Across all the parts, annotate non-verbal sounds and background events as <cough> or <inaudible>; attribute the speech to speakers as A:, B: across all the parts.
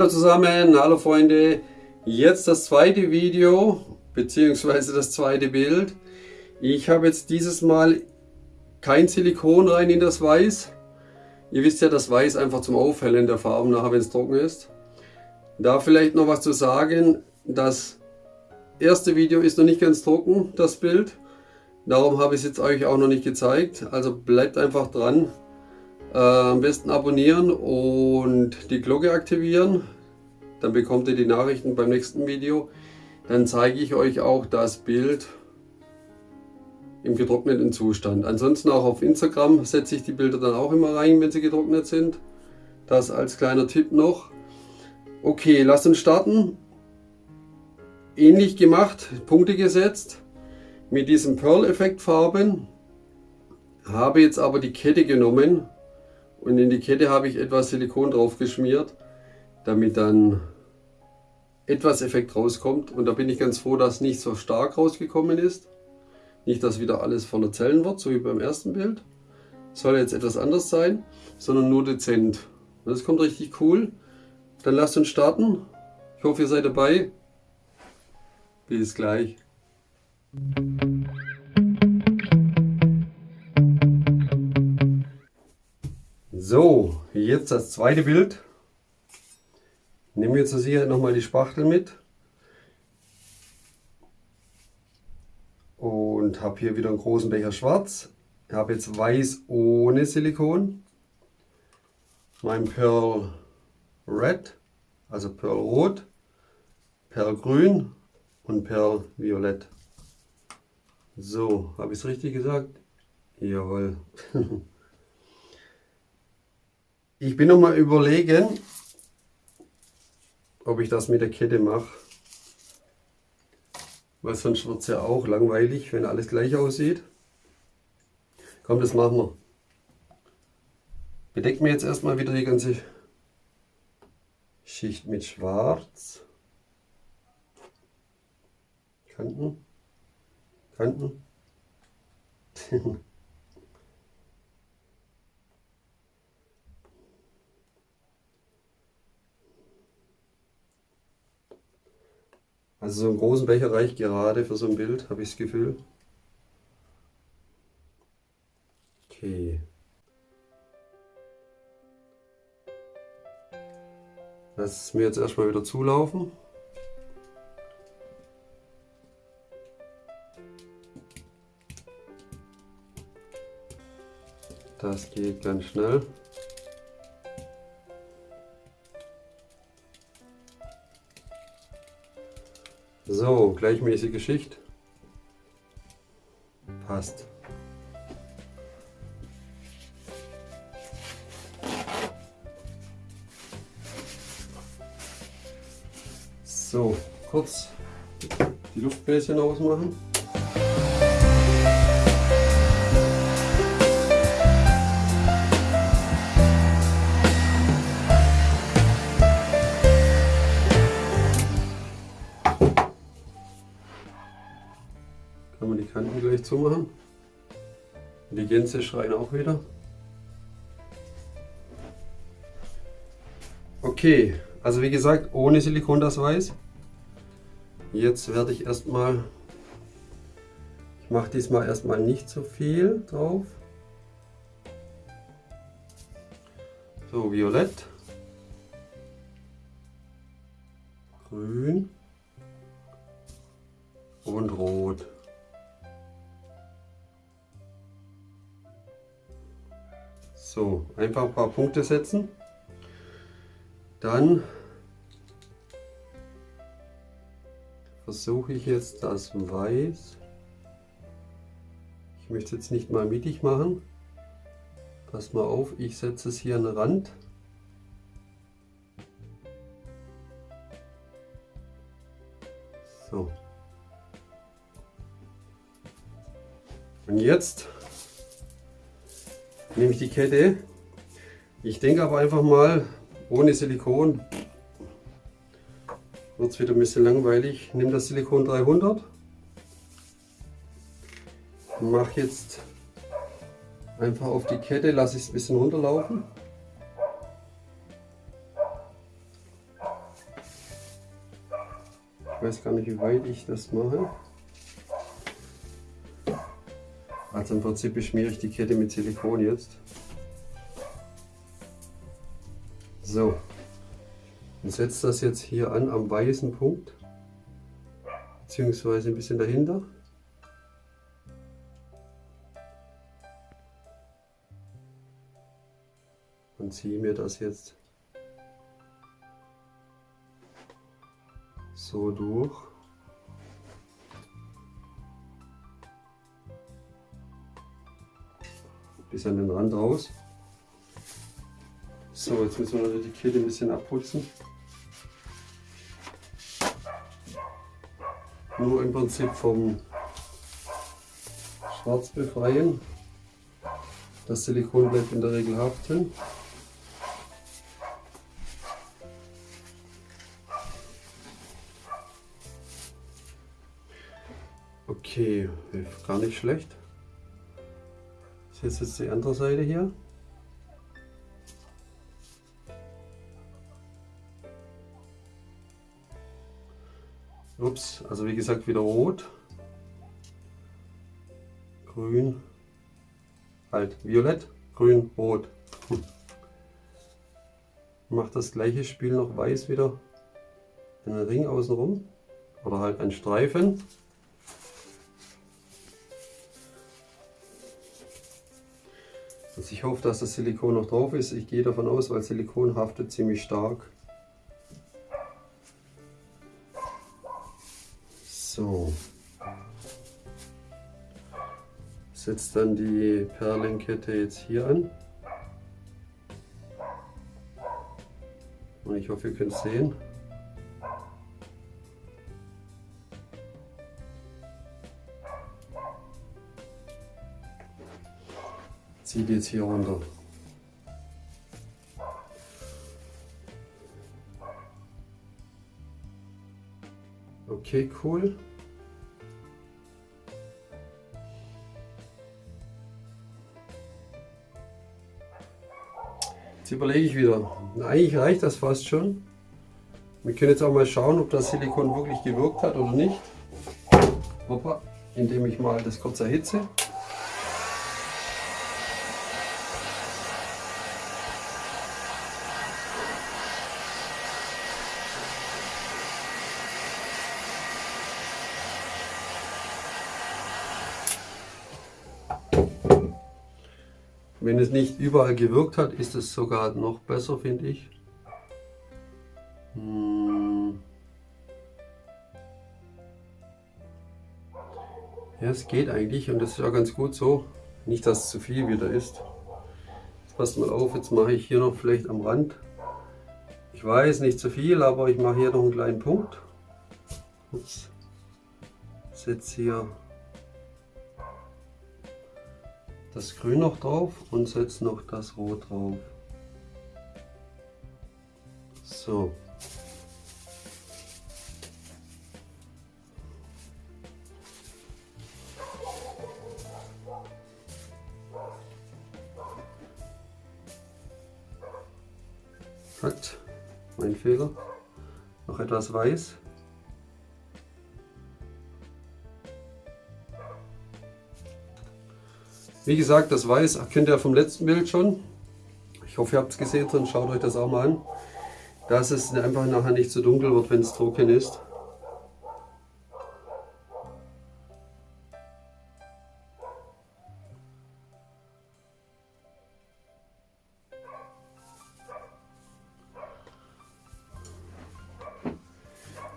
A: Hallo zusammen, hallo Freunde. Jetzt das zweite Video, beziehungsweise das zweite Bild. Ich habe jetzt dieses Mal kein Silikon rein in das Weiß. Ihr wisst ja, das Weiß einfach zum Aufhellen der Farben nachher, wenn es trocken ist. Da vielleicht noch was zu sagen. Das erste Video ist noch nicht ganz trocken, das Bild. Darum habe ich es jetzt euch auch noch nicht gezeigt. Also bleibt einfach dran. Äh, am besten abonnieren und die Glocke aktivieren. Dann bekommt ihr die Nachrichten beim nächsten Video. Dann zeige ich euch auch das Bild im getrockneten Zustand. Ansonsten auch auf Instagram setze ich die Bilder dann auch immer rein, wenn sie getrocknet sind. Das als kleiner Tipp noch. Okay, lasst uns starten. Ähnlich gemacht, Punkte gesetzt mit diesem Pearl-Effekt Farben. Habe jetzt aber die Kette genommen und in die Kette habe ich etwas Silikon drauf geschmiert, damit dann etwas Effekt rauskommt. Und da bin ich ganz froh, dass nicht so stark rausgekommen ist. Nicht, dass wieder alles voller Zellen wird, so wie beim ersten Bild. Soll jetzt etwas anders sein, sondern nur dezent. Das kommt richtig cool. Dann lasst uns starten. Ich hoffe, ihr seid dabei. Bis gleich. So, jetzt das zweite Bild. Nehmen wir zur Sicherheit nochmal die Spachtel mit. Und habe hier wieder einen großen Becher schwarz. Ich habe jetzt weiß ohne Silikon. Mein Pearl Red, also Pearl Rot, Pearl Grün und Pearl Violett. So, habe ich es richtig gesagt? Jawohl. <laughs> Ich bin noch mal überlegen, ob ich das mit der Kette mache. Weil sonst wird es ja auch langweilig, wenn alles gleich aussieht. Komm, das machen wir. Bedeckt mir jetzt erstmal wieder die ganze Schicht mit Schwarz. Kanten. Kanten. <laughs> Also so einen großen Becher reicht gerade für so ein Bild, habe ich das Gefühl. Okay. Lass es mir jetzt erstmal wieder zulaufen. Das geht ganz schnell. So, gleichmäßige Schicht. Passt. So, kurz die Luftbläschen ausmachen. Gleich zumachen. Die Gänse schreien auch wieder. Okay, also wie gesagt, ohne Silikon das Weiß. Jetzt werde ich erstmal, ich mache diesmal erstmal nicht so viel drauf. So, Violett, einfach ein paar Punkte setzen. Dann versuche ich jetzt das Weiß. Ich möchte jetzt nicht mal mittig machen. Pass mal auf, ich setze es hier an den Rand. So. Und jetzt nehme ich die Kette. Ich denke aber einfach mal, ohne Silikon wird es wieder ein bisschen langweilig. Ich nehme das Silikon 300. Mache jetzt einfach auf die Kette, lasse ich es ein bisschen runterlaufen. Ich weiß gar nicht, wie weit ich das mache. Also im Prinzip beschmiere ich die Kette mit Silikon jetzt. So, und setze das jetzt hier an am weißen Punkt, beziehungsweise ein bisschen dahinter. Und ziehe mir das jetzt so durch. Bis an den Rand raus. So, jetzt müssen wir die Kette ein bisschen abputzen. Nur im Prinzip vom Schwarz befreien. Das Silikon bleibt in der Regel haften. Okay, gar nicht schlecht. Das ist jetzt die andere Seite hier. Ups, also wie gesagt wieder rot, grün, halt violett, grün, rot. Hm. Macht das gleiche Spiel noch weiß wieder einen Ring außenrum oder halt einen Streifen. Also ich hoffe, dass das Silikon noch drauf ist. Ich gehe davon aus, weil Silikon haftet ziemlich stark. Setzt dann die Perlenkette jetzt hier an. Und ich hoffe, ihr könnt es sehen. Zieht jetzt hier runter. Okay, cool. Jetzt überlege ich wieder. Eigentlich reicht das fast schon. Wir können jetzt auch mal schauen, ob das Silikon wirklich gewirkt hat oder nicht. Hoppa, indem ich mal das kurz erhitze. Wenn es nicht überall gewirkt hat, ist es sogar noch besser, finde ich. Hm. Ja, es geht eigentlich und das ist ja ganz gut so. Nicht, dass es zu viel wieder ist. Jetzt passt mal auf, jetzt mache ich hier noch vielleicht am Rand. Ich weiß, nicht zu viel, aber ich mache hier noch einen kleinen Punkt. Ups. Setze hier das Grün noch drauf und setze noch das Rot drauf. So. Hat mein Fehler. Noch etwas weiß. Wie gesagt, das Weiß kennt ihr vom letzten Bild schon. Ich hoffe, ihr habt es gesehen drin. Schaut euch das auch mal an. Dass es einfach nachher nicht zu so dunkel wird, wenn es trocken ist.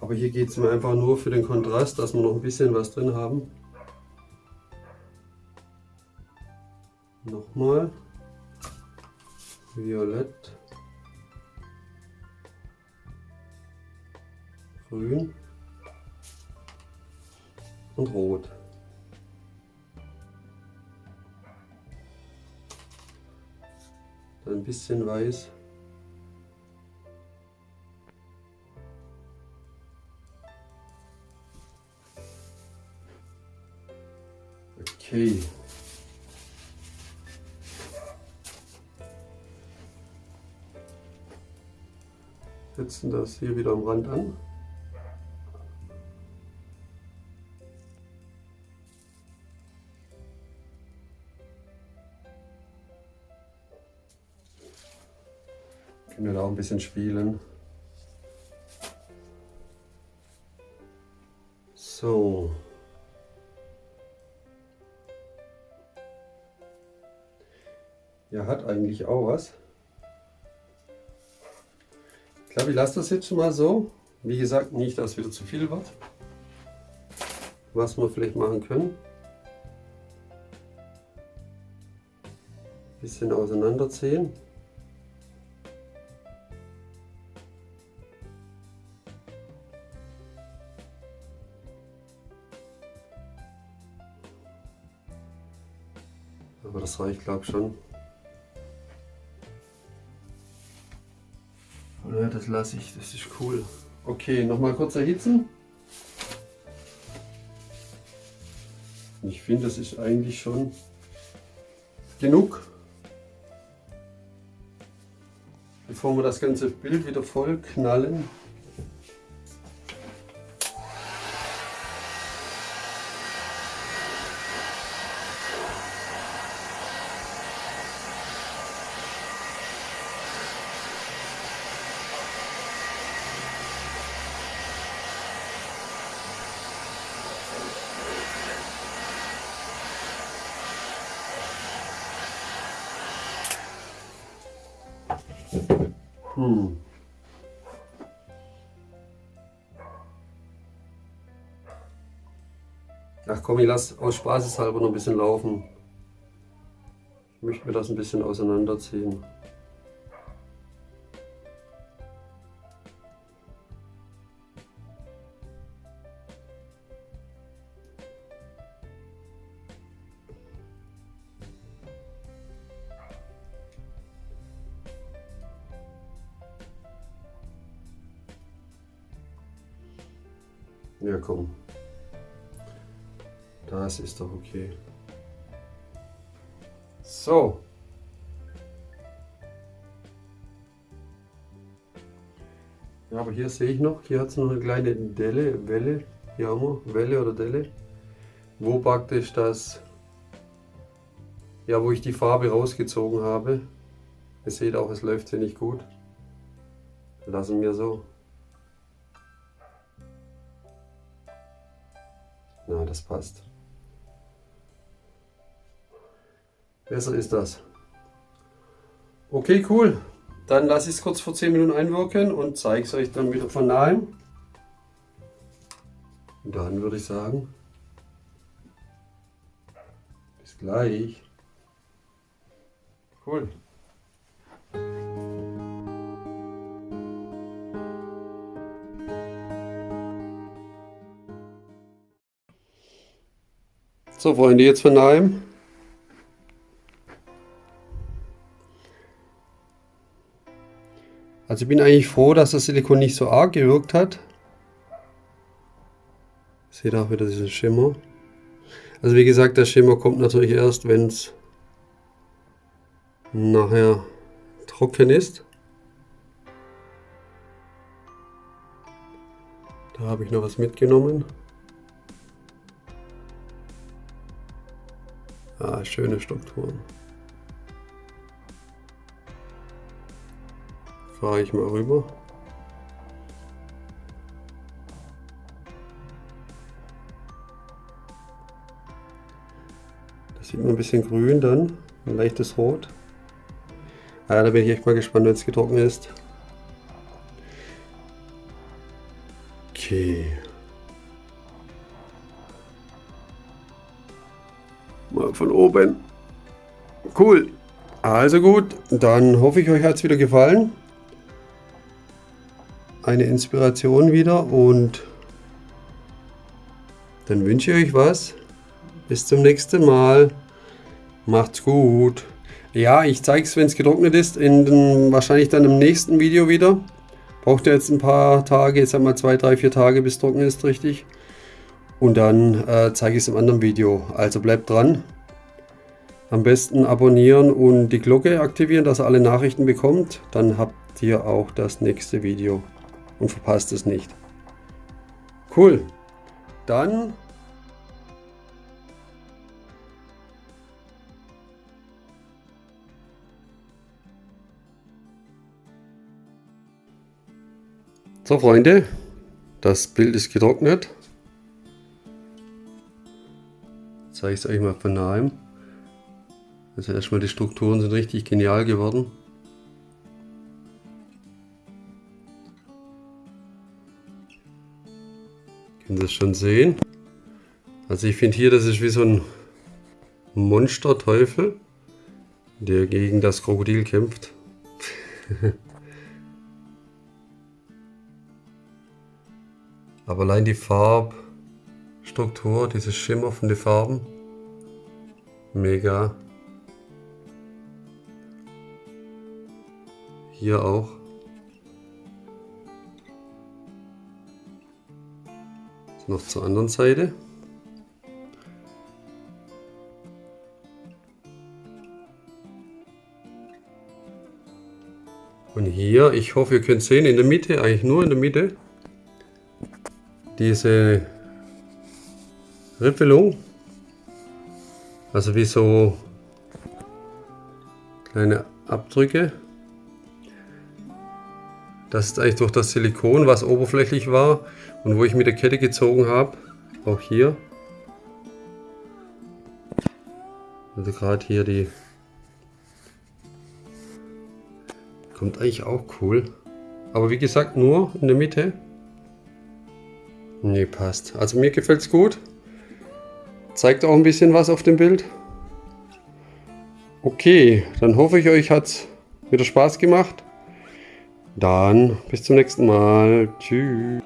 A: Aber hier geht es mir einfach nur für den Kontrast, dass wir noch ein bisschen was drin haben. Ein bisschen weiß. Okay. setzen das hier wieder am Rand an. Können wir da auch ein bisschen spielen. So. Ja, hat eigentlich auch was. Ich glaube, ich lasse das jetzt schon mal so. Wie gesagt, nicht, dass wieder zu viel wird. Was wir vielleicht machen können. Bisschen auseinanderziehen. Aber das reicht, glaube ich, schon. Ja, das lasse ich, das ist cool. Okay, nochmal kurz erhitzen. Ich finde, das ist eigentlich schon genug. Bevor wir das ganze Bild wieder voll knallen. Hm. Ach komm, ich lasse aus Spaßeshalber noch ein bisschen laufen. Ich möchte mir das ein bisschen auseinanderziehen. Komm. Das ist doch okay. So. Ja, aber hier sehe ich noch, hier hat es noch eine kleine Delle, Welle, hier haben wir, Welle oder Delle, wo praktisch das, ja, wo ich die Farbe rausgezogen habe. Ihr seht auch, es läuft hier nicht gut. Lassen wir so. Na, das passt. Besser ist das. Okay, cool. Dann lasse ich es kurz vor 10 Minuten einwirken und zeige es euch dann wieder von nahem. Und dann würde ich sagen, bis gleich. Cool. So Freunde, jetzt von daheim. Also ich bin eigentlich froh, dass das Silikon nicht so arg gewirkt hat. Seht auch wieder diesen Schimmer. Also wie gesagt, der Schimmer kommt natürlich erst, wenn es nachher trocken ist. Da habe ich noch was mitgenommen. Ah, schöne Strukturen. Fahre ich mal rüber. Das sieht man ein bisschen grün dann, ein leichtes Rot. Ah, da bin ich echt mal gespannt, wenn es getrocknet ist. Okay. Von oben. Cool. Also gut, dann hoffe ich, euch hat es wieder gefallen. Eine Inspiration wieder und dann wünsche ich euch was. Bis zum nächsten Mal. Macht's gut. Ja, ich zeige es, wenn es getrocknet ist, in den, wahrscheinlich dann im nächsten Video wieder. Braucht ihr jetzt ein paar Tage, jetzt einmal zwei, drei, vier Tage, bis trocken ist, richtig. Und dann äh, zeige ich es im anderen Video. Also bleibt dran. Am besten abonnieren und die Glocke aktivieren, dass ihr alle Nachrichten bekommt. Dann habt ihr auch das nächste Video und verpasst es nicht. Cool. Dann So Freunde, das Bild ist getrocknet. Zeige ich es euch mal von nahem. Also erstmal die Strukturen sind richtig genial geworden. Können Sie das schon sehen? Also ich finde hier, das ist wie so ein Monsterteufel, der gegen das Krokodil kämpft. <laughs> Aber allein die Farbstruktur, dieses Schimmer von den Farben, mega. Hier auch. Noch zur anderen Seite. Und hier, ich hoffe, ihr könnt sehen, in der Mitte, eigentlich nur in der Mitte, diese Rippelung. Also wie so kleine Abdrücke. Das ist eigentlich durch das Silikon, was oberflächlich war und wo ich mit der Kette gezogen habe. Auch hier. Also gerade hier die kommt eigentlich auch cool. Aber wie gesagt, nur in der Mitte. Ne, passt. Also mir gefällt es gut. Zeigt auch ein bisschen was auf dem Bild. Okay, dann hoffe ich, euch hat es wieder Spaß gemacht. Dann bis zum nächsten Mal. Tschüss.